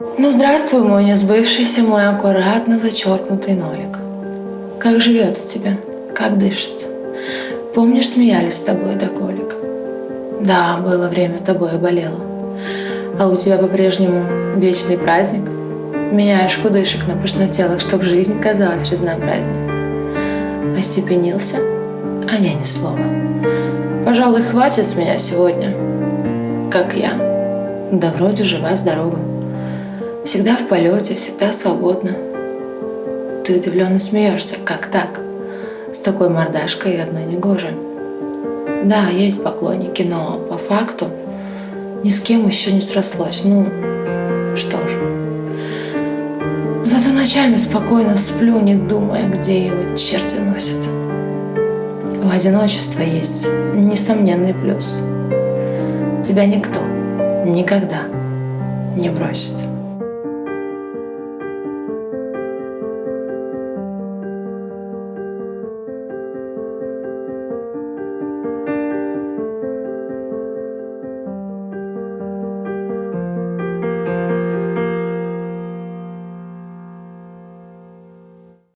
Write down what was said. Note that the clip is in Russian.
Ну, здравствуй, мой несбывшийся, мой аккуратно зачеркнутый нолик. Как живется тебе? Как дышится? Помнишь, смеялись с тобой до колик? Да, было время, тобой болело. А у тебя по-прежнему вечный праздник? Меняешь худышек на пышнотелых, чтоб жизнь казалась разнообразней. Остепенился? А не, ни слова. Пожалуй, хватит с меня сегодня. Как я. Да вроде жива-здорова. Всегда в полете, всегда свободна. Ты удивленно смеешься. Как так? С такой мордашкой одной негоже. Да, есть поклонники, но по факту ни с кем еще не срослось. Ну, что ж. Зато ночами спокойно сплю, не думая, где его черти носят. У одиночества есть несомненный плюс. Тебя никто никогда не бросит.